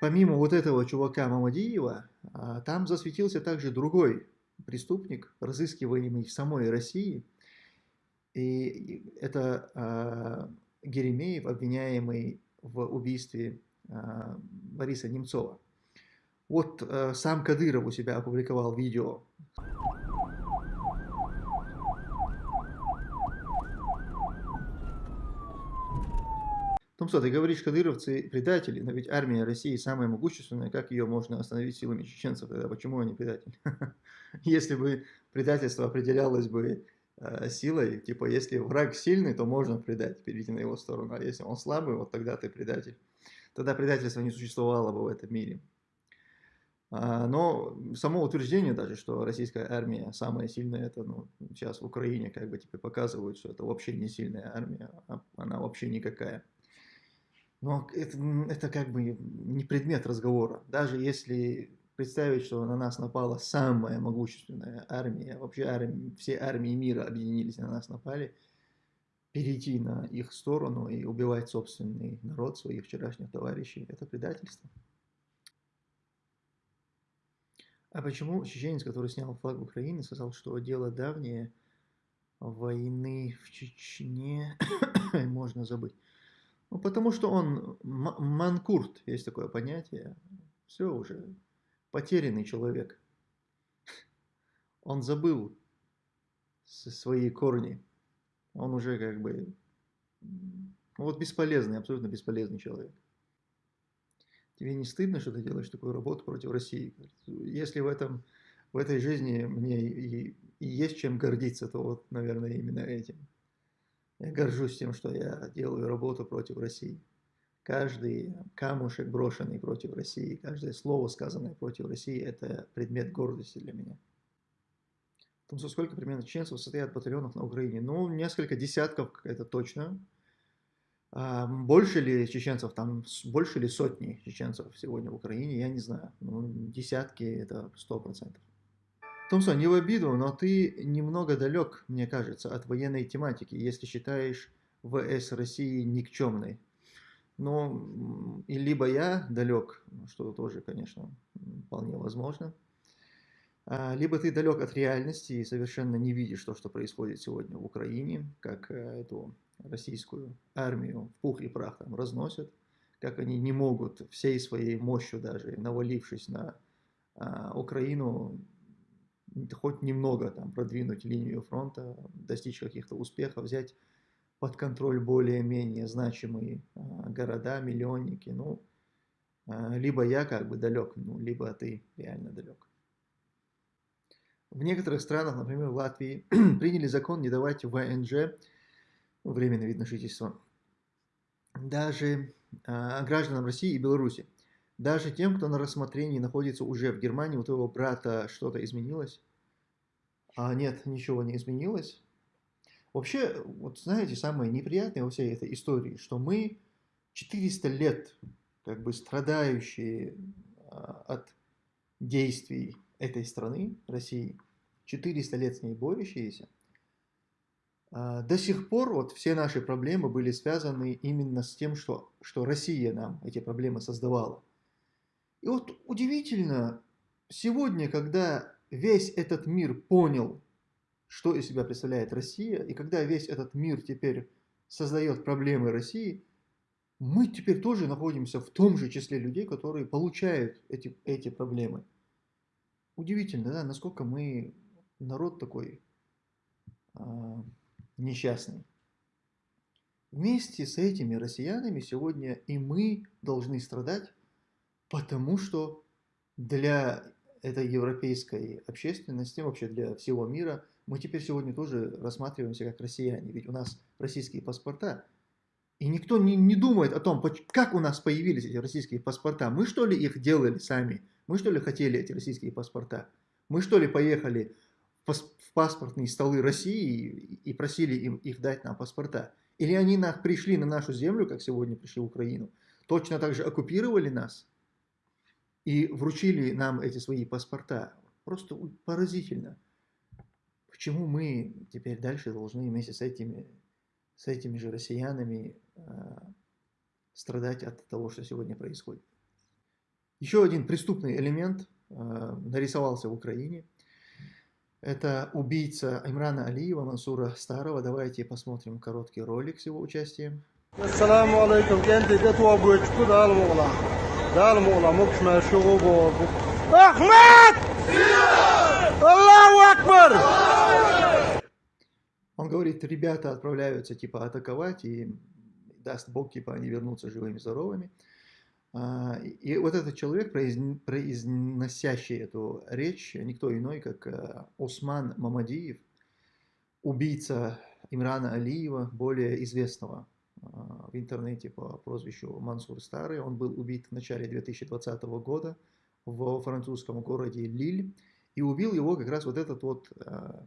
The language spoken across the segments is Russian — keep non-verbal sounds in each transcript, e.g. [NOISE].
помимо вот этого чувака Мамадиева, а, там засветился также другой преступник, разыскиваемый в самой России. И это а, Геремеев, обвиняемый в убийстве а, Бориса Немцова. Вот сам Кадыров у себя опубликовал видео Ну что, ты говоришь, кадыровцы предатели, но ведь армия России самая могущественная, как ее можно остановить силами чеченцев, тогда почему они предатели? [LAUGHS] Если бы предательство определялось бы э, силой, типа, если враг сильный, то можно предать, перейти на его сторону, а если он слабый, вот тогда ты предатель. Тогда предательство не существовало бы в этом мире. А, но само утверждение даже, что российская армия самая сильная, это ну, сейчас в Украине как бы тебе показывают, что это вообще не сильная армия, а она вообще никакая. Но это, это как бы не предмет разговора. Даже если представить, что на нас напала самая могущественная армия, вообще армия, все армии мира объединились на нас напали, перейти на их сторону и убивать собственный народ, своих вчерашних товарищей, это предательство. А почему чеченец, который снял флаг Украины, сказал, что дело давнее, войны в Чечне [COUGHS] можно забыть? Ну, потому что он манкурт, есть такое понятие. Все уже, потерянный человек. [LAUGHS] Он забыл свои корни. Он уже как бы, ну, вот бесполезный, абсолютно бесполезный человек. Тебе не стыдно, что ты делаешь такую работу против России? Если в, этом, в этой жизни мне и, и есть чем гордиться, то вот, наверное, именно этим. Я горжусь тем, что я делаю работу против России. Каждый камушек, брошенный против России, каждое слово, сказанное против России, это предмет гордости для меня. В том, сколько примерно чеченцев состоят батальонов на Украине? Ну, несколько десятков, это точно. А больше ли чеченцев, там, больше ли сотни чеченцев сегодня в Украине, я не знаю. Ну, десятки, это сто процентов. Томсон, не в обиду, но ты немного далек, мне кажется, от военной тематики, если считаешь ВС России никчемной. Ну, и либо я далек, что тоже, конечно, вполне возможно, а, либо ты далек от реальности и совершенно не видишь то, что происходит сегодня в Украине, как э, эту российскую армию в пух и прах там разносят, как они не могут всей своей мощью даже, навалившись на а, Украину, хоть немного там продвинуть линию фронта, достичь каких-то успехов, взять под контроль более-менее значимые а, города, миллионники, ну, а, либо я как бы далек, ну, либо ты реально далек. В некоторых странах, например, в Латвии, [CLEARS THROAT] приняли закон не давать ВНЖ, ну, временное вид на жительство, даже а, гражданам России и Беларуси. Даже тем, кто на рассмотрении находится уже в Германии, у твоего брата что-то изменилось? А нет, ничего не изменилось. Вообще, вот знаете, самое неприятное во всей этой истории, что мы 400 лет как бы страдающие а, от действий этой страны, России, 400 лет с ней борющиеся, а, до сих пор вот все наши проблемы были связаны именно с тем, что, что Россия нам эти проблемы создавала. И вот удивительно, сегодня, когда весь этот мир понял, что из себя представляет Россия, и когда весь этот мир теперь создает проблемы России, мы теперь тоже находимся в том же числе людей, которые получают эти, эти проблемы. Удивительно, да, насколько мы народ такой а, несчастный. Вместе с этими россиянами сегодня и мы должны страдать, потому что для этой европейской общественности, вообще для всего мира, мы теперь сегодня тоже рассматриваемся как россияне. Ведь у нас российские паспорта. И никто не, не думает о том, как у нас появились эти российские паспорта. Мы что ли их делали сами? Мы что ли хотели эти российские паспорта? Мы что ли поехали в паспортные столы России и просили им их дать нам паспорта? Или они пришли на нашу землю, как сегодня пришли в Украину, точно так же оккупировали нас и вручили нам эти свои паспорта. Просто поразительно. Почему мы теперь дальше должны вместе с этими, с этими же россиянами э, страдать от того, что сегодня происходит? Еще один преступный элемент э, нарисовался в Украине. Это убийца Имрана Алиева, Мансура Старого. Давайте посмотрим короткий ролик с его участием. Oğlan. Mokşma şu bu. Ahmet! Allahu Akbar! Он говорит, ребята отправляются типа атаковать, и даст Бог, типа они вернутся живыми, здоровыми. А, И вот этот человек, произн- произносящий эту речь, никто иной, как э, Осман Мамадиев, убийца Имрана Алиева, более известного в интернете по прозвищу Мансур Старый. Он был убит в начале 2020 года в французском городе Лиль. И убил его как раз вот этот вот а,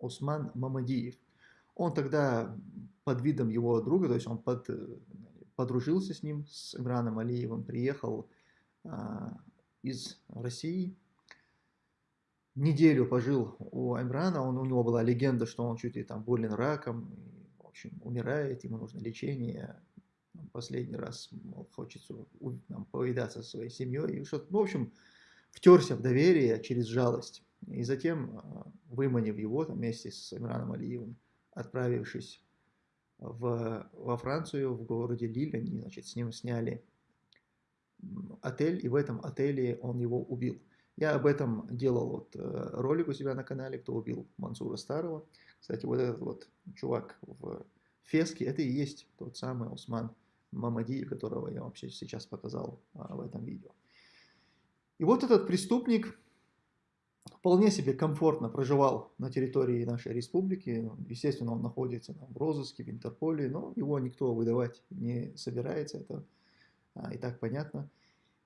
Осман Мамадиев. Он тогда под видом его друга, то есть он под, э, подружился с ним, с Имраном Алиевым, приехал а, из России, неделю пожил у Имрана, он, у него была легенда, что он чуть ли там болен раком, общем, умирает, ему нужно лечение, последний раз мол, хочется там, повидаться со своей семьей, и что ну, в общем, втерся в доверие через жалость. И затем, а, выманив его там, вместе с Имраном Алиевым, отправившись в, во Францию, в городе Лиль, они, значит, с ним сняли отель, и в этом отеле он его убил. Я об этом делал вот э, ролик у себя на канале, кто убил Мансура Старого. Кстати, вот этот вот чувак в феске, это и есть тот самый Усман Мамадиев, которого я вам сейчас показал а, в этом видео. И вот этот преступник вполне себе комфортно проживал на территории нашей республики. Естественно, он находится там в розыске, в Интерполе, но его никто выдавать не собирается, это а, и так понятно.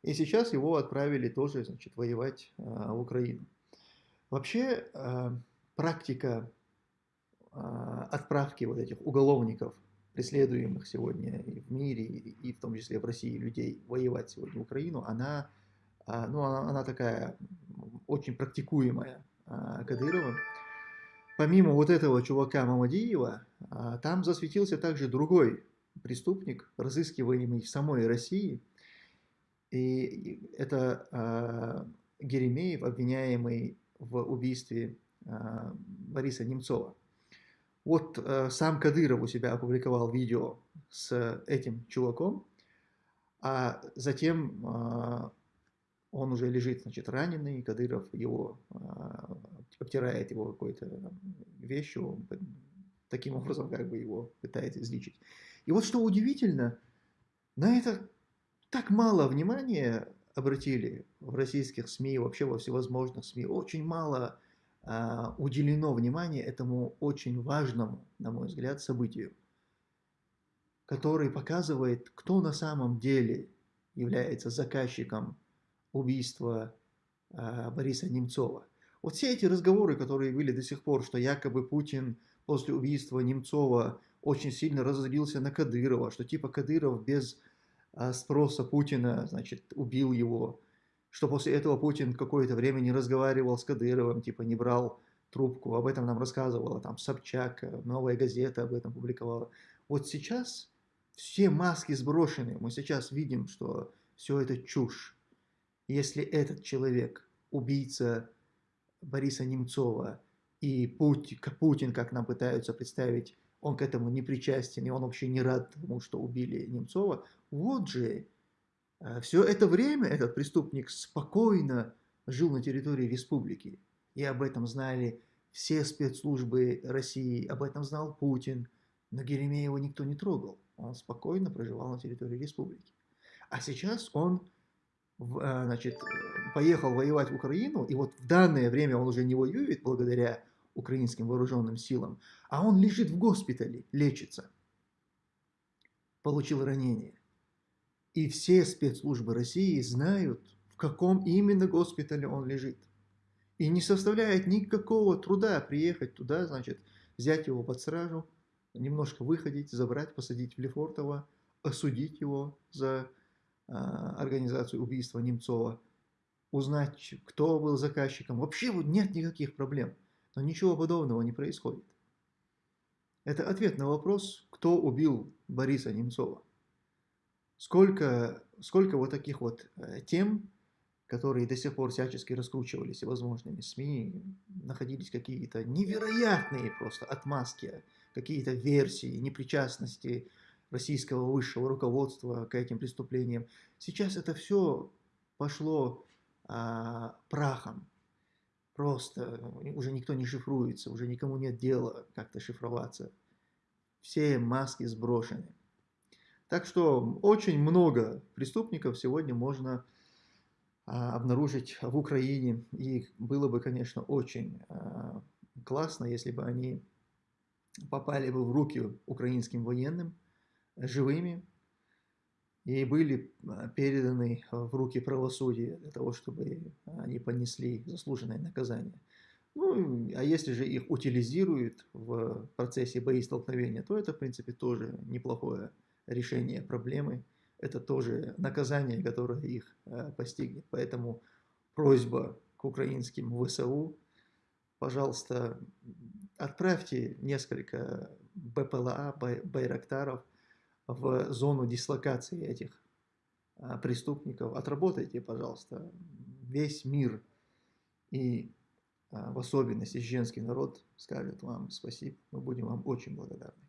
И сейчас его отправили тоже, значит, воевать а, в Украину. Вообще, а, практика отправки вот этих уголовников, преследуемых сегодня и в мире, и, в том числе в России людей, воевать сегодня в Украину, она, а, ну, она, она такая очень практикуемая а, Кадыровым. Помимо вот этого чувака Мамадиева, а, там засветился также другой преступник, разыскиваемый в самой России. И это а, Геремеев, обвиняемый в убийстве а, Бориса Немцова. Вот э, сам Кадыров у себя опубликовал видео с этим чуваком, а затем а, он уже лежит, значит, раненый, Кадыров его а, обтирает его какой-то вещью, п- таким образом как бы его пытается излечить. И вот что удивительно, на это так мало внимания обратили в российских СМИ, вообще во всевозможных СМИ, очень мало уделено внимания этому очень важному, на мой взгляд, событию, который показывает, кто на самом деле является заказчиком убийства а, Бориса Немцова. Вот все эти разговоры, которые были до сих пор, что якобы Путин после убийства Немцова очень сильно разозлился на Кадырова, что типа Кадыров без а, спроса Путина, значит, убил его, что после этого Путин какое-то время не разговаривал с Кадыровым, типа не брал трубку, об этом нам рассказывала там Собчак, э, Новая газета об этом публиковала. Вот сейчас все маски сброшены, мы сейчас видим, что все это чушь. Если этот человек, убийца Бориса Немцова, и Пути- к- Путин, как нам пытаются представить, он к этому не причастен, и он вообще не рад тому, что убили Немцова, вот же все это время этот преступник спокойно жил на территории республики. И об этом знали все спецслужбы России, об этом знал Путин. Но Геремеева никто не трогал. Он спокойно проживал на территории республики. А сейчас он а, значит, поехал воевать в Украину, и вот в данное время он уже не воюет благодаря украинским вооруженным силам, а он лежит в госпитале, лечится. Получил ранение. И все спецслужбы России знают, в каком именно госпитале он лежит. И не составляет никакого труда приехать туда, значит, взять его под стражу, немножко выходить, забрать, посадить в Лефортово, осудить его за а, организацию убийства Немцова, узнать, кто был заказчиком. Вообще вот нет никаких проблем. Но ничего подобного не происходит. Это ответ на вопрос, кто убил Бориса Немцова. Сколько, сколько вот таких вот э, тем которые до сих пор всячески раскручивались всевозможными СМИ, находились какие-то невероятные просто отмазки, какие-то версии непричастности российского высшего руководства к этим преступлениям. Сейчас это все пошло а, прахом. Просто уже никто не шифруется, уже никому нет дела как-то шифроваться. Все маски сброшены. Так что очень много преступников сегодня можно а, обнаружить в Украине. И было бы, конечно, очень а, классно, если бы они попали бы в руки украинским военным живыми и были а, переданы в руки правосудия для того, чтобы они понесли заслуженное наказание. Ну, а если же их утилизируют в процессе боестолкновения, то это, в принципе, тоже неплохое решение проблемы это тоже наказание, которое их э, постигнет. Поэтому просьба к украинским ВСУ, пожалуйста, отправьте несколько БПЛА, Байрактаров в зону дислокации этих э, преступников. Отработайте, пожалуйста, весь мир и э, в особенности женский народ скажет вам спасибо. Мы будем вам очень благодарны.